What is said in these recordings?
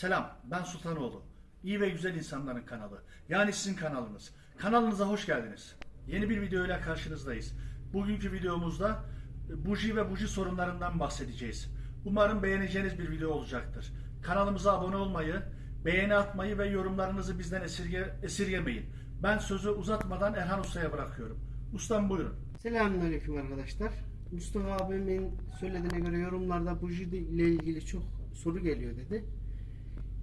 Selam, ben Sultanoğlu. İyi ve güzel insanların kanalı. Yani sizin kanalınız. Kanalınıza hoş geldiniz. Yeni bir videoyla karşınızdayız. Bugünkü videomuzda e, buji ve buji sorunlarından bahsedeceğiz. Umarım beğeneceğiniz bir video olacaktır. Kanalımıza abone olmayı, beğeni atmayı ve yorumlarınızı bizden esirge, esirgemeyin. Ben sözü uzatmadan Erhan Usta'ya bırakıyorum. Ustam buyurun. Selamünaleyküm arkadaşlar. Mustafa abimin söylediğine göre yorumlarda buji ile ilgili çok soru geliyor dedi.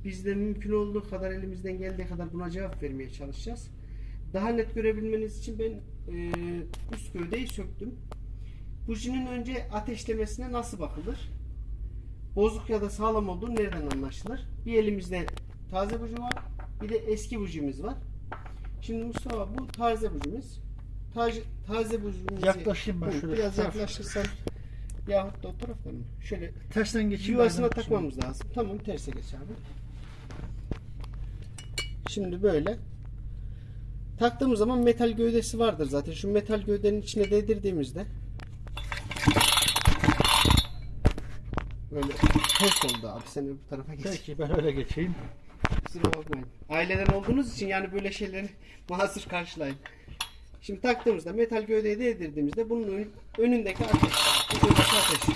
Biz de mümkün olduğu kadar elimizden geldiği kadar buna cevap vermeye çalışacağız. Daha net görebilmeniz için ben e, üst gövdeyi söktüm. Bujinin önce ateşlemesine nasıl bakılır? Bozuk ya da sağlam olduğu nereden anlaşılır? Bir elimizde taze buji var, bir de eski bujimiz var. Şimdi Mustafa bu taze bujimiz. Taze, taze bujimizi Yaklaşayım ben şöyle. Biraz yaklaşırsan yahut da o taraftan mı? Şöyle Tersten geçeyim. yuvasına takmamız lazım. Tamam terse geç abi. Şimdi böyle taktığımız zaman metal gövdesi vardır zaten. Şu metal gövdenin içine değdirdiğimizde böyle ters oldu abi. Sen öbür tarafa geç. Peki ben öyle geçeyim. Kusura bakmayın. Aileden olduğunuz için yani böyle şeyleri mahsur karşılayın. Şimdi taktığımızda metal gövdeye değdirdiğimizde bunun ön- önündeki ateş. Önündeki ateş.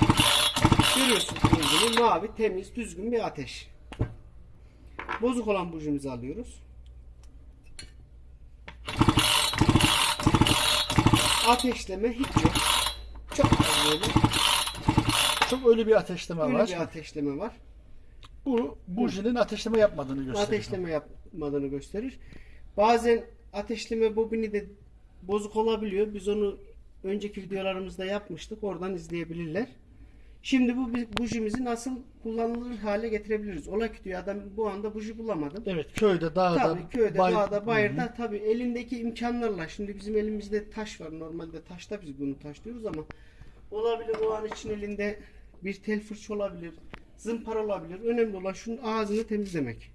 Görüyorsunuz rengini mavi, temiz, düzgün bir ateş. Bozuk olan bujimizi alıyoruz. Ateşleme hiç yok. Çok az böyle. Çok ölü bir ateşleme Öyle var. bir ateşleme var. Bu bujinin ateşleme yapmadığını gösteriyor. ateşleme yapmadığını gösterir. Bazen ateşleme bobini de bozuk olabiliyor. Biz onu önceki videolarımızda yapmıştık. Oradan izleyebilirler. Şimdi bu bujimizi nasıl kullanılır hale getirebiliriz? Ola ki diyor adam bu anda buji bulamadım. Evet köyde, dağda, Tabii köyde, bay- dağda, bayırda tabii elindeki imkanlarla. Şimdi bizim elimizde taş var. Normalde taşta biz bunu taş diyoruz ama olabilir o an için elinde bir tel fırça olabilir. Zımpara olabilir. Önemli olan şunun ağzını temizlemek.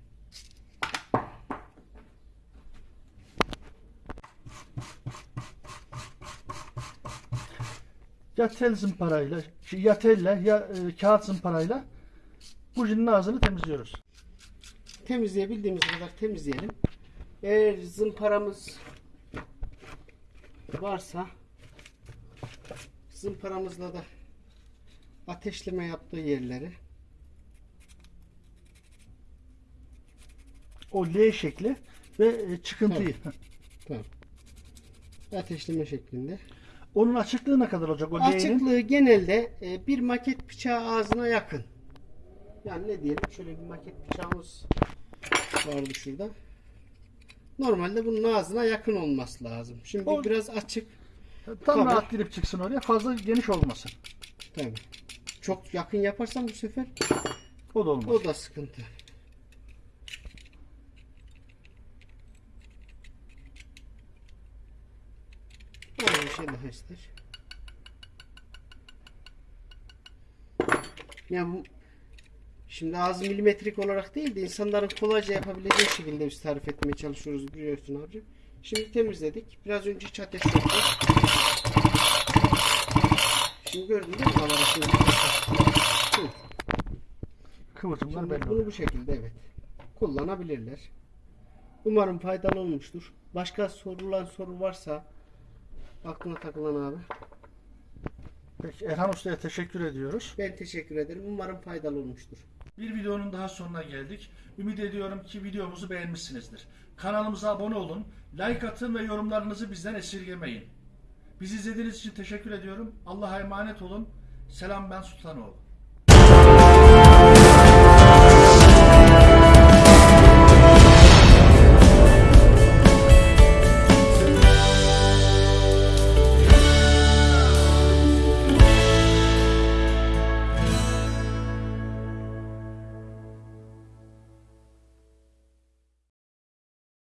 Ya tel zımparayla, ya telle ya e, kağıt zımparayla bujinin ağzını temizliyoruz. temizleyebildiğimiz kadar temizleyelim. Eğer zımparamız varsa zımparamızla da ateşleme yaptığı yerleri O L şekli ve e, çıkıntıyı. tamam. ateşleme şeklinde. Onun açıklığı ne kadar olacak o? Açıklığı genelde e, bir maket bıçağı ağzına yakın. Yani ne diyelim şöyle bir maket bıçağımız vardı şurada. Normalde bunun ağzına yakın olması lazım. Şimdi O- biraz açık. Tam Tabii. rahat girip çıksın oraya. Fazla geniş olmasın. Tabii. Çok yakın yaparsan bu sefer O da olmaz. o da sıkıntı. Böyle bir şey daha ister. Ya bu şimdi ağzı milimetrik olarak değil de insanların kolayca yapabileceği şekilde biz tarif etmeye çalışıyoruz biliyorsun abi. Şimdi temizledik. Biraz önce hiç ateş yoktu. Şimdi gördün değil mi? Hı. Kıvılcımlar belli bunu bu şekilde evet kullanabilirler. Umarım faydalı olmuştur. Başka sorulan soru varsa aklına takılan abi. Peki Erhan Usta'ya teşekkür ediyoruz. Ben teşekkür ederim. Umarım faydalı olmuştur. Bir videonun daha sonuna geldik. Ümit ediyorum ki videomuzu beğenmişsinizdir. Kanalımıza abone olun, like atın ve yorumlarınızı bizden esirgemeyin. Bizi izlediğiniz için teşekkür ediyorum. Allah'a emanet olun. Selam ben Sultanoğlu.